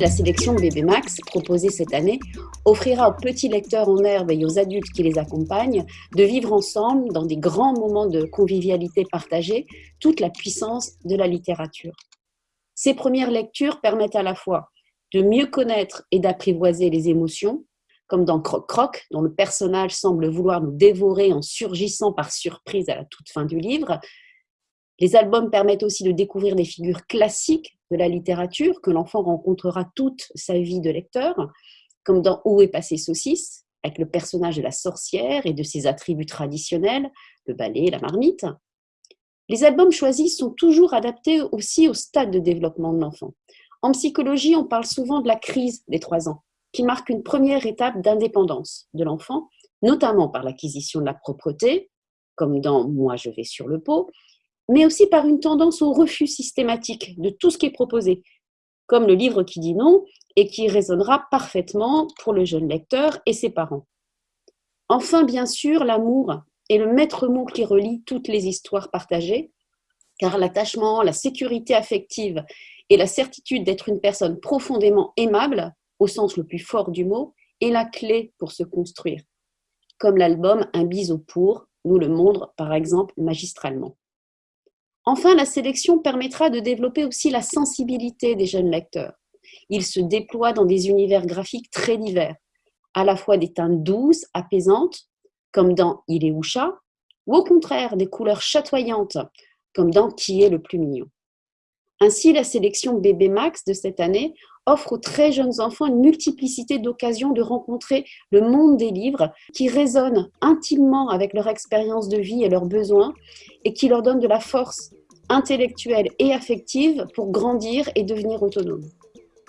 La sélection Bébé Max, proposée cette année, offrira aux petits lecteurs en herbe et aux adultes qui les accompagnent de vivre ensemble, dans des grands moments de convivialité partagée, toute la puissance de la littérature. Ces premières lectures permettent à la fois de mieux connaître et d'apprivoiser les émotions, comme dans Croc Croc, dont le personnage semble vouloir nous dévorer en surgissant par surprise à la toute fin du livre. Les albums permettent aussi de découvrir des figures classiques de la littérature que l'enfant rencontrera toute sa vie de lecteur, comme dans Où est passé saucisse, avec le personnage de la sorcière et de ses attributs traditionnels, le balai, la marmite. Les albums choisis sont toujours adaptés aussi au stade de développement de l'enfant. En psychologie, on parle souvent de la crise des trois ans, qui marque une première étape d'indépendance de l'enfant, notamment par l'acquisition de la propreté, comme dans Moi je vais sur le pot, mais aussi par une tendance au refus systématique de tout ce qui est proposé, comme le livre qui dit non et qui résonnera parfaitement pour le jeune lecteur et ses parents. Enfin, bien sûr, l'amour est le maître mot qui relie toutes les histoires partagées, car l'attachement, la sécurité affective et la certitude d'être une personne profondément aimable, au sens le plus fort du mot, est la clé pour se construire, comme l'album Un bis au pour nous le montre par exemple magistralement. Enfin, la sélection permettra de développer aussi la sensibilité des jeunes lecteurs. Ils se déploient dans des univers graphiques très divers, à la fois des teintes douces, apaisantes, comme dans Il est où chat, ou au contraire des couleurs chatoyantes, comme dans Qui est le plus mignon. Ainsi, la sélection Bébé Max de cette année offre aux très jeunes enfants une multiplicité d'occasions de rencontrer le monde des livres qui résonnent intimement avec leur expérience de vie et leurs besoins et qui leur donnent de la force intellectuelle et affective pour grandir et devenir autonomes.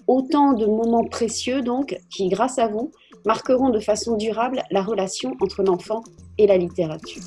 Autant de moments précieux donc qui, grâce à vous, marqueront de façon durable la relation entre l'enfant et la littérature.